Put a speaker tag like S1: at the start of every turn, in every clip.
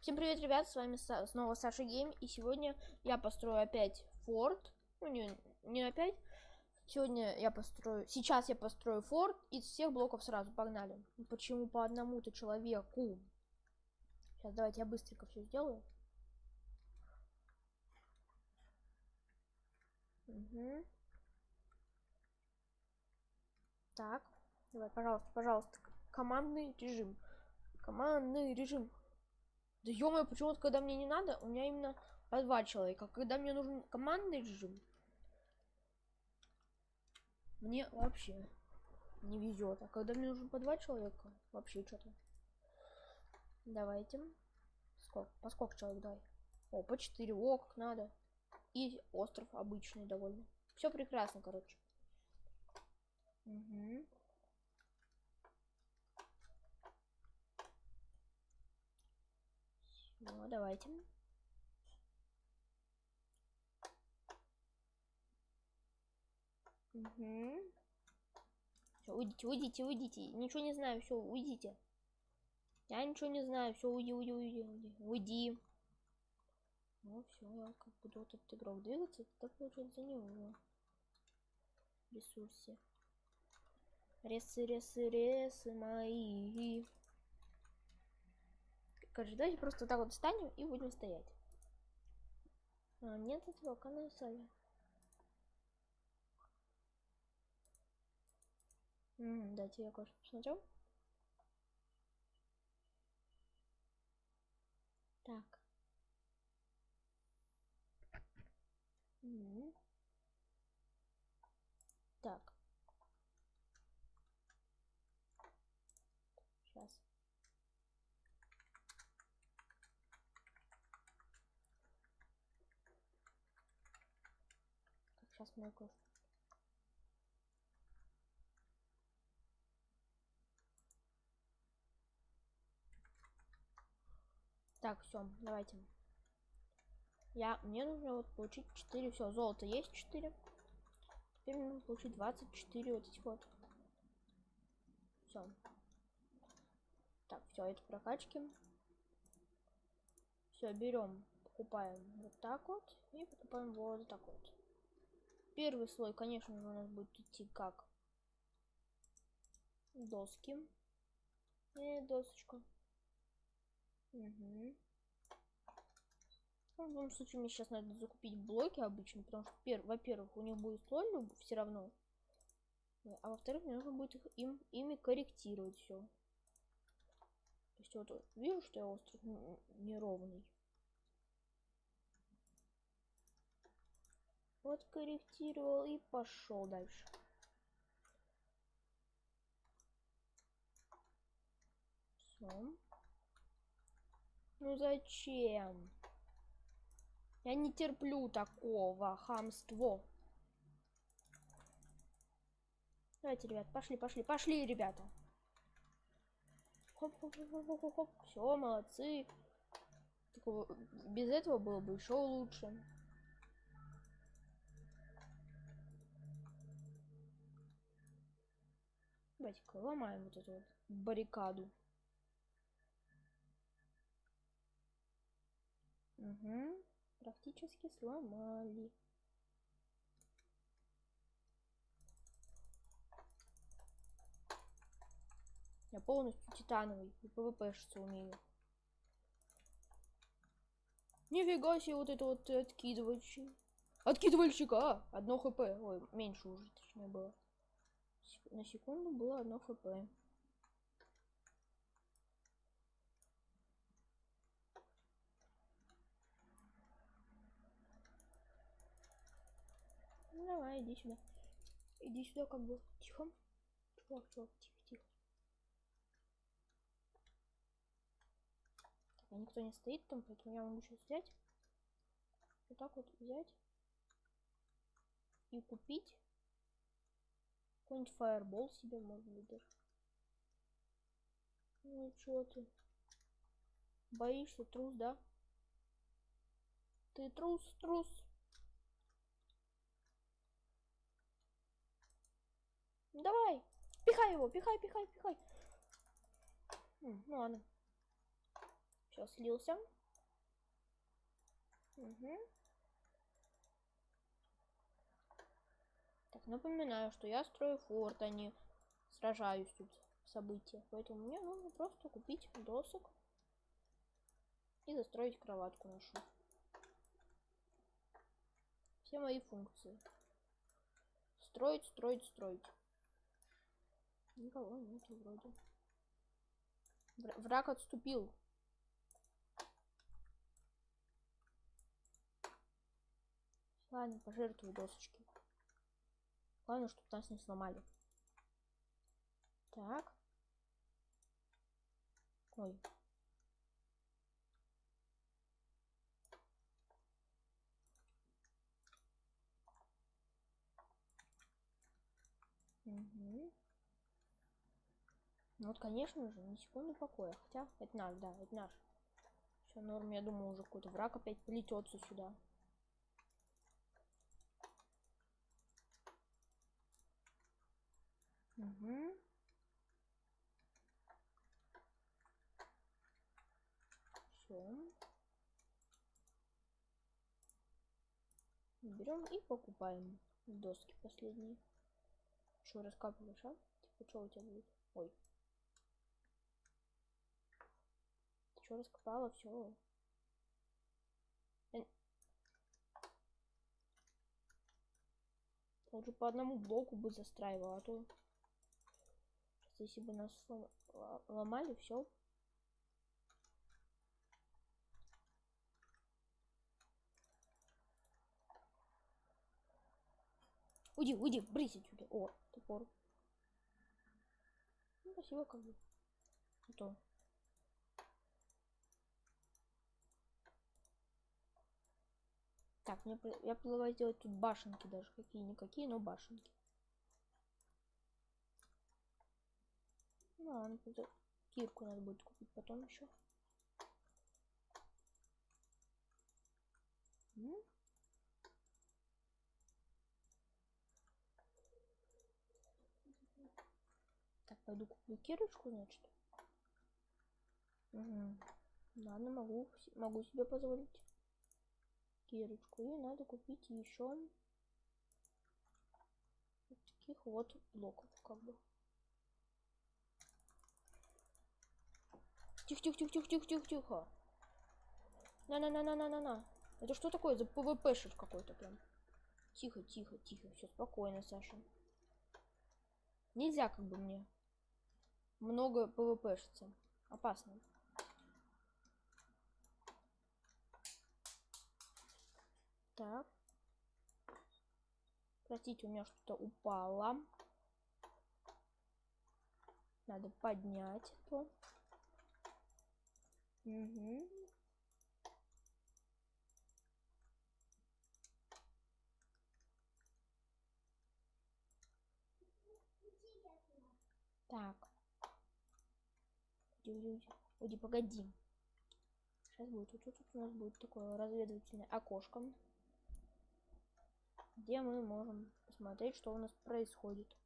S1: Всем привет, ребят, с вами снова Саша Гейм, и сегодня я построю опять форт, ну не, не опять, сегодня я построю, сейчас я построю форт из всех блоков сразу, погнали. Почему по одному-то человеку? Сейчас давайте я быстренько все сделаю. Мгм. Так, давай, пожалуйста, пожалуйста, командный режим. Командный режим. Да ё почему-то, когда мне не надо, у меня именно по два человека. Когда мне нужен командный режим, мне вообще не везет. А когда мне нужен по два человека, вообще что-то. Давайте. Сколько? По сколько человек дай? О, по 4. О, как надо. И остров обычный довольно. Все прекрасно, короче. Угу. Ну, давайте. Угу. Все, уйдите, уйдите, уйдите. Ничего не знаю, все, уйдите. Я ничего не знаю, все, уйди, уйди, уйди, уйди. Уйди. Ну все, я как буду вот этот игрок двигаться, так получается не его. Ресурсы. Ресы, ресы, ресы мои. Короче, давайте просто вот так вот встанем и будем стоять. А, нет этого канала М, дайте я кое-что посмотрю. Так. М. Так. Сейчас. Кое Так, все, давайте. Я, мне нужно вот получить 4, все, золото есть 4. Теперь мне нужно получить 24 вот эти вот. Все. Так, все, это прокачки. Все, берем, покупаем вот так вот и покупаем вот так вот. Первый слой, конечно же, у нас будет идти как доски. И досочка. Угу. Ну, в любом случае, мне сейчас надо закупить блоки обычно, потому что, пер- во-первых, у них будет слой все равно. А во-вторых, мне нужно будет их, им, ими корректировать все. То есть вот вижу, что я остров неровный. Вот корректировал и пошел дальше. Все. Ну зачем? Я не терплю такого хамства. Давайте, ребят, пошли, пошли, пошли, ребята. Хоп, хоп, хоп, хоп, хоп, хоп. Все, молодцы. Такого- без этого было бы еще лучше. Давайте-ка ломаем вот эту вот баррикаду. Угу. Практически сломали. Я полностью титановый и пвпшиться умею. Нифига себе вот это вот. Откидывальщик, а! Одно хп. Ой, меньше уже, точнее было. На секунду было одно хп. Ну давай, иди сюда. Иди сюда, как бы. Тихо. Чувак, чувак, тихо, тихо. Так, никто не стоит там, поэтому я могу сейчас взять. Вот так вот взять. И купить. Какой-нибудь фаербол себе, может быть, даже. Ну чё ты? Боишься, трус, да? Ты трус, трус. Давай, пихай его, пихай, пихай, пихай. Ну ладно. Сейчас слился. Угу. Так, напоминаю, что я строю форт, а не сражаюсь тут в событиях. Поэтому мне нужно просто купить досок и застроить кроватку нашу. Все мои функции. Строить, строить, строить. Никого нету вроде. Враг отступил. Ладно, пожертвую досочки. Главное, чтобы нас не сломали. Так. Ой. Угу. Вот, конечно же, ни секунды покоя. Хотя, это наш, да, это наш. Все, норм, я думаю, уже какой-то враг опять плетется сюда. Угу. Все. Берем и покупаем доски последние. Что, раскапываешь, а? Типа, что у тебя будет? Ой. Ты что, раскопала? Все. Лучше по одному блоку бы застраивала, а то если бы нас ломали, все. Уйди, уйди, брись отсюда. О, топор. Ну, спасибо, как бы. А. Так, мне я предлагаю сделать тут башенки даже какие-никакие, но башенки. Ладно, кирку надо будет купить потом еще. Так, пойду куплю кирочку, значит. Угу. Ладно, могу, могу себе позволить кирочку. И надо купить еще вот таких вот блоков, как бы. Тихо, тихо, тихо, тихо, тихо, тихо, тихо. На-на-на-на-на-на-на. Это что такое за ПВПшер какой-то прям? Тихо, тихо, тихо. Все спокойно, Саша. Нельзя как бы мне много ПВПшиться. Опасно. Так. Простите, у меня что-то упало. Надо поднять это. Угу. Так. Уйди, погоди. Сейчас будет. Вот тут у нас будет такое разведывательное окошко. Где мы можем посмотреть, что у нас происходит.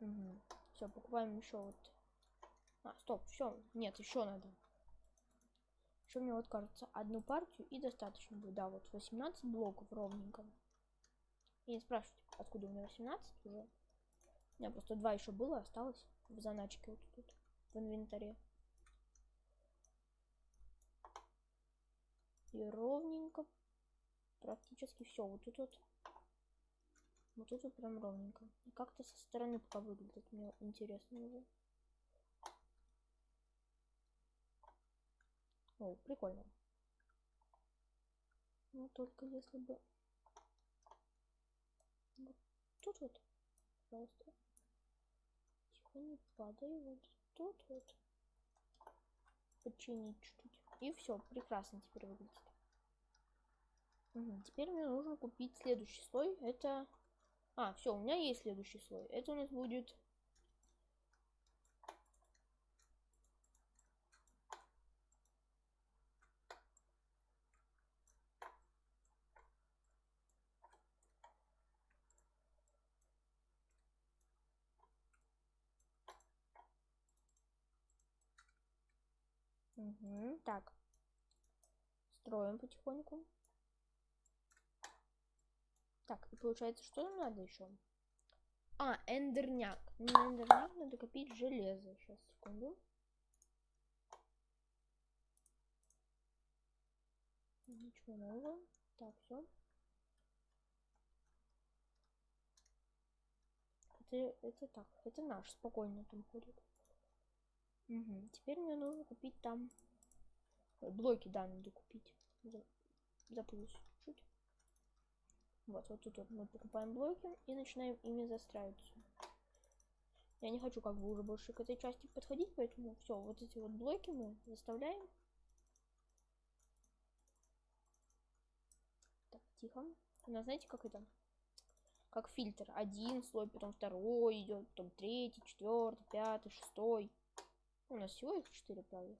S1: Угу. Все, покупаем еще вот а, стоп, все. Нет, еще надо. Еще мне вот кажется, одну партию и достаточно будет. Да, вот 18 блоков ровненько. И не спрашивайте, откуда у меня 18 уже. У меня просто два еще было, осталось в заначке вот тут, в инвентаре. И ровненько. Практически все. Вот тут вот. Вот тут вот прям ровненько. И как-то со стороны пока выглядит. Мне интересно уже. О, прикольно. Ну, только если бы... Вот тут вот, пожалуйста. Тихо, не падай. Вот тут вот. Починить чуть-чуть. И все, прекрасно теперь выглядит. Угу. Теперь мне нужно купить следующий слой. Это... А, все, у меня есть следующий слой. Это у нас будет Угу, так. Строим потихоньку. Так, и получается, что нам надо еще? А, эндерняк. На эндерняк надо копить железо. Сейчас, секунду. Ничего нового. Так, все. Это, это так, это наш, спокойно там ходит. Угу. Теперь мне нужно купить там блоки, да, надо купить. Запутался чуть. Вот, вот тут вот мы покупаем блоки и начинаем ими застраиваться. Я не хочу как бы уже больше к этой части подходить, поэтому все, вот эти вот блоки мы заставляем. Так, тихо. У нас знаете, как это? Как фильтр. Один слой, потом второй идет, потом третий, четвертый, пятый, шестой. У нас всего их четыре, правда?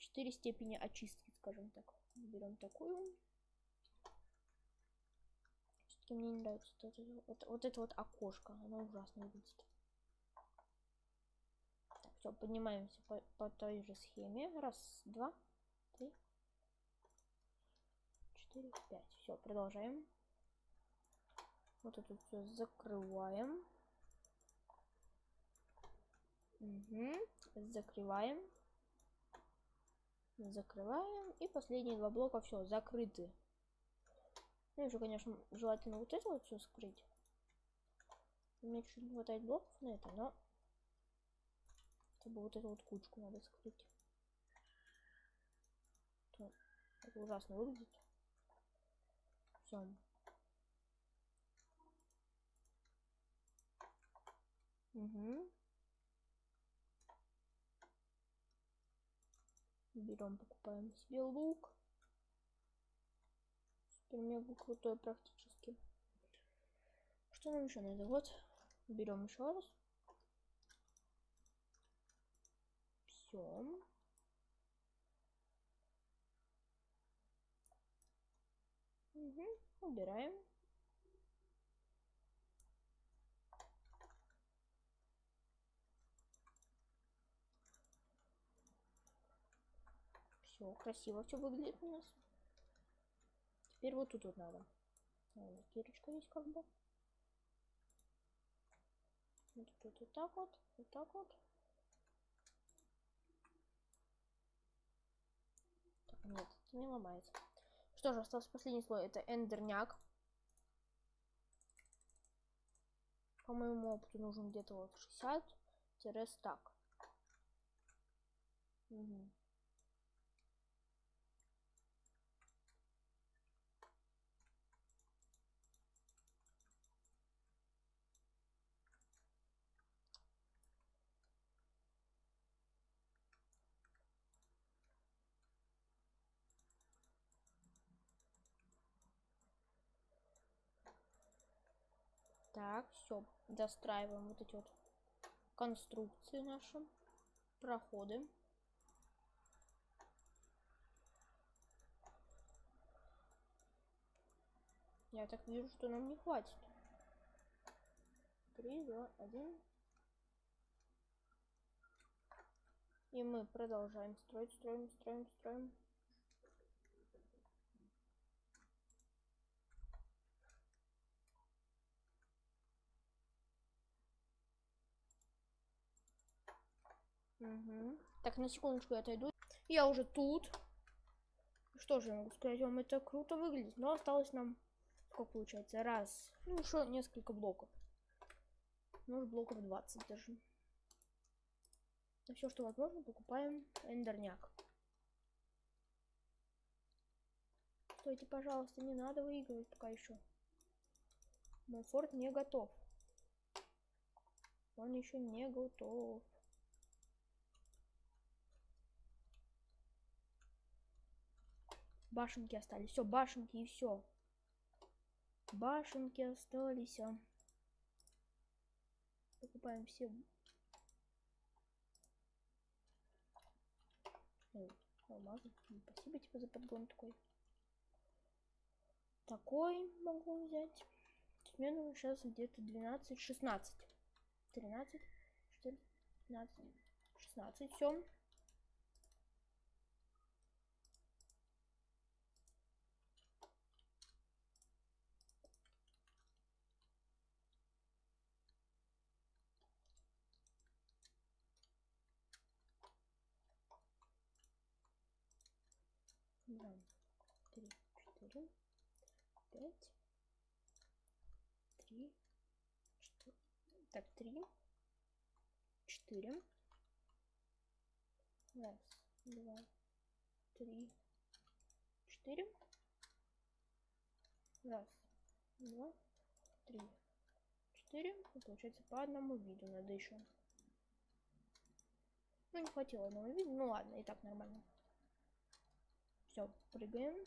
S1: Четыре степени очистки, скажем так. Берем такую все мне не нравится вот это, вот, вот это вот окошко. Оно ужасно выглядит. Так, все, поднимаемся по, по той же схеме. Раз, два, три, четыре, пять. Все, продолжаем. Вот это все закрываем. Угу. Закрываем. Закрываем. И последние два блока все закрыты. Ну, еще, конечно, желательно вот это вот все скрыть. Мне чуть не хватает блоков на это, но чтобы вот эту вот кучку надо скрыть. То это ужасно выглядит. Все. Угу. Берем, покупаем себе лук супер мега крутой практически. Что нам еще надо? Вот, берем еще раз. Все. Угу, убираем. Все, красиво все выглядит у нас. Теперь вот тут вот надо. Вот, дырочка есть как бы. Вот тут вот так вот, вот так вот. Так, нет, это не ломается. Что же, остался последний слой. Это эндерняк. По моему опыту нужен где-то вот 60-стак. Угу. Так, все, достраиваем вот эти вот конструкции наши, проходы. Я так вижу, что нам не хватит. Три, два, один. И мы продолжаем строить, строим, строим, строим. Угу. Так, на секундочку я отойду. Я уже тут. Что же я могу сказать вам, это круто выглядит. Но осталось нам, сколько получается, раз, ну еще несколько блоков. Может блоков 20 даже. все, что возможно, покупаем эндерняк. Стойте, пожалуйста, не надо выигрывать пока еще. Мой форт не готов. Он еще не готов. Башенки остались. Все, башенки и все. Башенки остались. А. Покупаем все. Ой, алмазы. Спасибо тебе за подгон такой. Такой могу взять. Нужно сейчас где-то 12, 16. 13, 14, 15, 16. Все. два, три, четыре, пять, три. Так, три, четыре. Раз, два, три, четыре. Раз, два, три, четыре. И получается по одному виду надо еще. Ну, не хватило одного вида. Ну ладно, и так нормально. Все, прыгаем.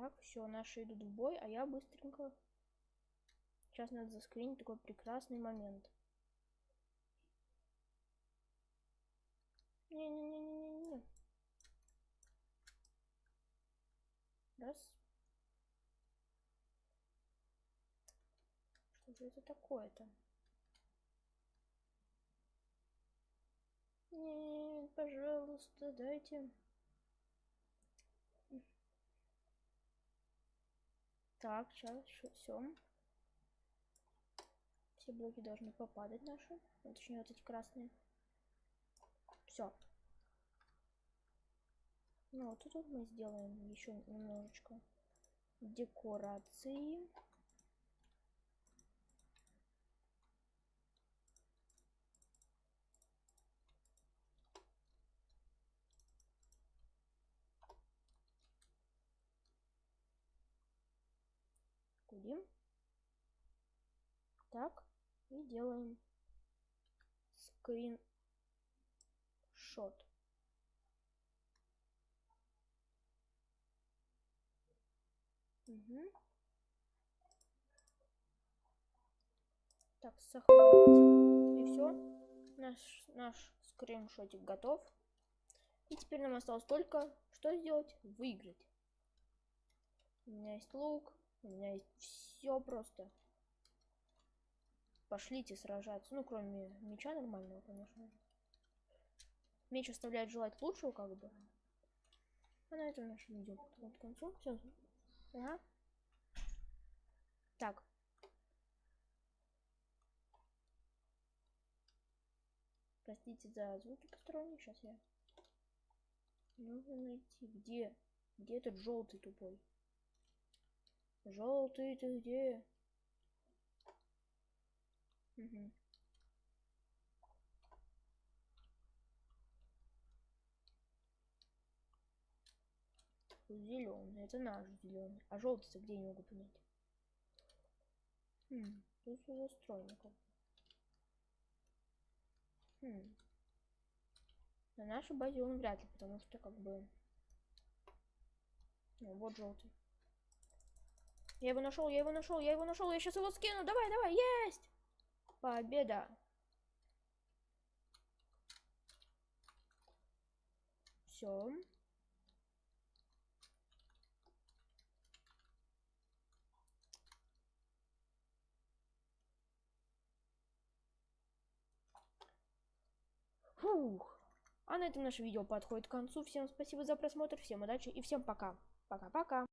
S1: Так, все, наши идут в бой, а я быстренько. Сейчас надо заскринить такой прекрасный момент. Не-не-не-не-не-не. Раз. Что же это такое-то? Нет, пожалуйста, дайте. Так, сейчас, все. Все блоки должны попадать наши. Точнее, вот эти красные. Все. Ну, вот тут мы сделаем еще немножечко декорации. Так, и делаем скрин шот. Угу. Так, сохранить. И все. Наш, наш скриншотик готов. И теперь нам осталось только что сделать? Выиграть. У меня есть лук. У меня есть все просто. Пошлите сражаться. Ну, кроме меча нормального, конечно. Меч оставляет желать лучшего, как бы. А на этом наше видео подходит к концу. Все. Ага. Так. Простите за звуки посторонние. Сейчас я... Нужно найти. Где? Где этот желтый тупой? Желтый ты где? Угу. Зеленый, это наш зеленый. А желтый где не могу понять? Хм, тут застроено как Хм. На нашей базе он вряд ли, потому что как бы... Ну, вот желтый. Я его нашел, я его нашел, я его нашел, я сейчас его скину. Давай, давай, есть! Победа! Все. Фух. А на этом наше видео подходит к концу. Всем спасибо за просмотр, всем удачи и всем пока. Пока-пока.